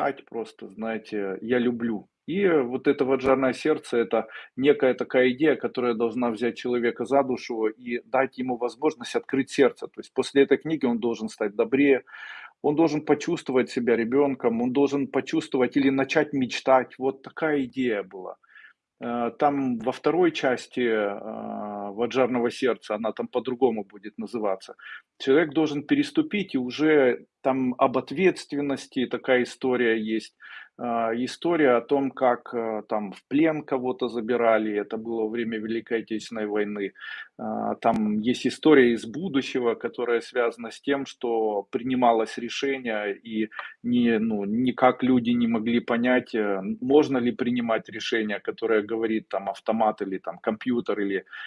Ать просто, знаете, я люблю. И вот это вот "Жадное сердце"- это некая такая идея, которая должна взять человека за душу и дать ему возможность открыть сердце. То есть после этой книги он должен стать добрее, он должен почувствовать себя ребенком, он должен почувствовать или начать мечтать. Вот такая идея была. Э, там во второй части, а, вот "Жадного сердца", она там по-другому будет называться. Человек должен переступить, и уже там об ответственности такая история есть. А, история о том, как, э, там в плен кого-то забирали, это было время Великой Отечественной войны. А, там есть история из будущего, которая связана с тем, что принималось решение, и не ну, никак люди не могли понять, э, можно ли принимать решение, которое говорит там автомат или там компьютер, или